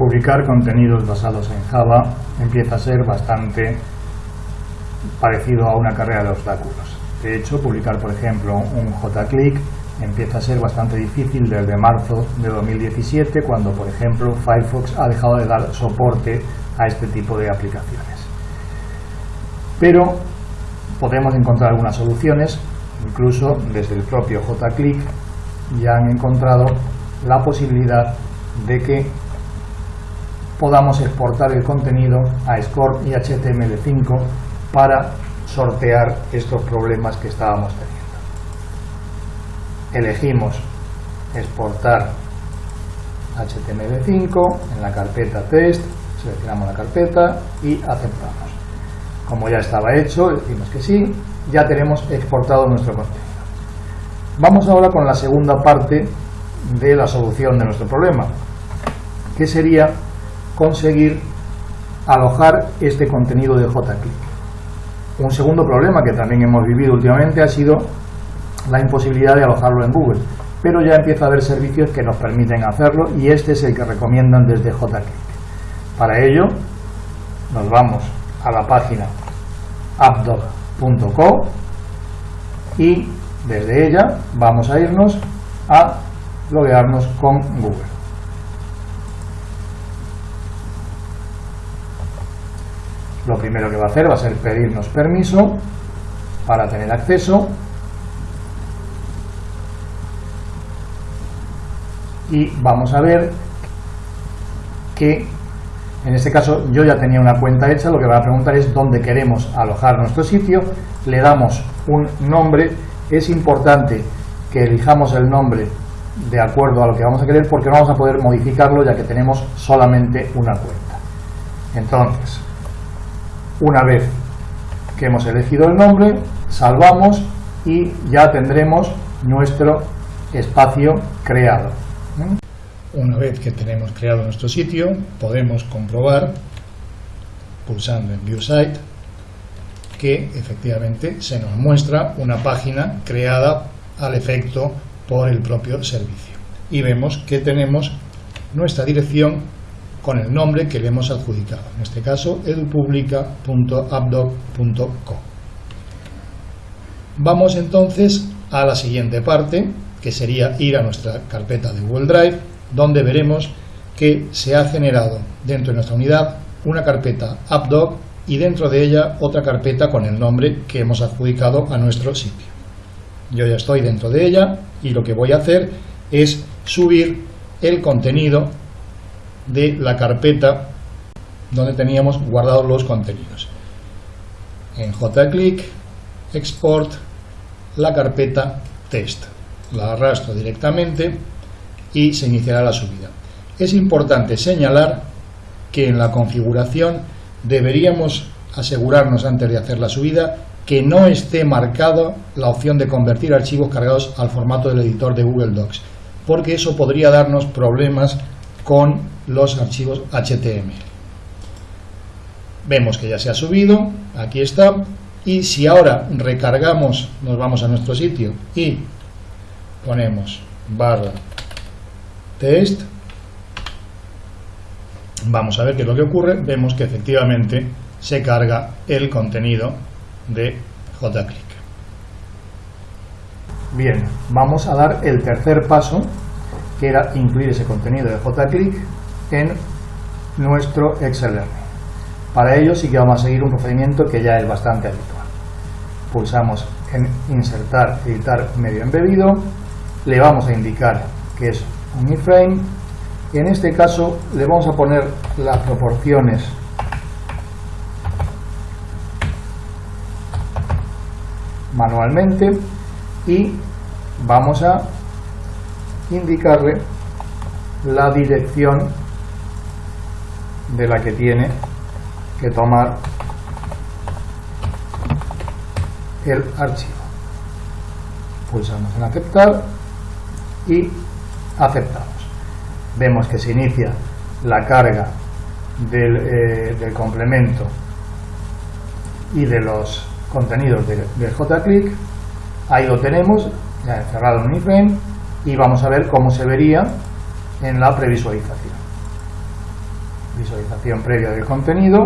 publicar contenidos basados en Java empieza a ser bastante parecido a una carrera de obstáculos. De hecho, publicar, por ejemplo, un JClick empieza a ser bastante difícil desde marzo de 2017, cuando, por ejemplo, Firefox ha dejado de dar soporte a este tipo de aplicaciones. Pero podemos encontrar algunas soluciones, incluso desde el propio JClick ya han encontrado la posibilidad de que podamos exportar el contenido a SCORP y HTML5 para sortear estos problemas que estábamos teniendo. Elegimos exportar HTML5 en la carpeta test, seleccionamos la carpeta y aceptamos. Como ya estaba hecho, decimos que sí, ya tenemos exportado nuestro contenido. Vamos ahora con la segunda parte de la solución de nuestro problema, que sería conseguir alojar este contenido de JClick. Un segundo problema que también hemos vivido últimamente ha sido la imposibilidad de alojarlo en Google, pero ya empieza a haber servicios que nos permiten hacerlo y este es el que recomiendan desde JClick. Para ello nos vamos a la página appdog.co y desde ella vamos a irnos a loguearnos con Google. Lo primero que va a hacer va a ser pedirnos permiso para tener acceso. Y vamos a ver que en este caso yo ya tenía una cuenta hecha, lo que va a preguntar es dónde queremos alojar nuestro sitio, le damos un nombre, es importante que elijamos el nombre de acuerdo a lo que vamos a querer porque no vamos a poder modificarlo ya que tenemos solamente una cuenta. Entonces, una vez que hemos elegido el nombre, salvamos y ya tendremos nuestro espacio creado. Una vez que tenemos creado nuestro sitio, podemos comprobar, pulsando en View Site, que efectivamente se nos muestra una página creada al efecto por el propio servicio. Y vemos que tenemos nuestra dirección con el nombre que le hemos adjudicado, en este caso edupublica.appdoc.co. Vamos entonces a la siguiente parte, que sería ir a nuestra carpeta de Google Drive donde veremos que se ha generado dentro de nuestra unidad una carpeta AppDoc y dentro de ella otra carpeta con el nombre que hemos adjudicado a nuestro sitio. Yo ya estoy dentro de ella y lo que voy a hacer es subir el contenido de la carpeta donde teníamos guardados los contenidos. En JClick, Export, la carpeta Test. La arrastro directamente y se iniciará la subida. Es importante señalar que en la configuración deberíamos asegurarnos antes de hacer la subida que no esté marcado la opción de convertir archivos cargados al formato del editor de Google Docs, porque eso podría darnos problemas con los archivos HTML. Vemos que ya se ha subido, aquí está, y si ahora recargamos, nos vamos a nuestro sitio y ponemos barra test, vamos a ver qué es lo que ocurre, vemos que efectivamente se carga el contenido de JClick. Bien, vamos a dar el tercer paso, que era incluir ese contenido de JClick en nuestro Excel Learning. Para ello sí que vamos a seguir un procedimiento que ya es bastante habitual. Pulsamos en insertar, editar medio embebido, le vamos a indicar que es un iframe en este caso le vamos a poner las proporciones manualmente y vamos a indicarle la dirección de la que tiene que tomar el archivo pulsamos en aceptar y aceptamos. Vemos que se inicia la carga del, eh, complemento y de los contenidos de, de JClick. Ahí lo tenemos, ya he cerrado un iframe y vamos a ver cómo se vería en la previsualización. visualización previa del contenido,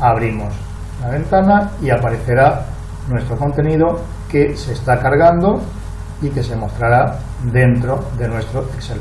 abrimos la ventana y aparecerá nuestro contenido que se está cargando y que se mostrará dentro de nuestro Excel.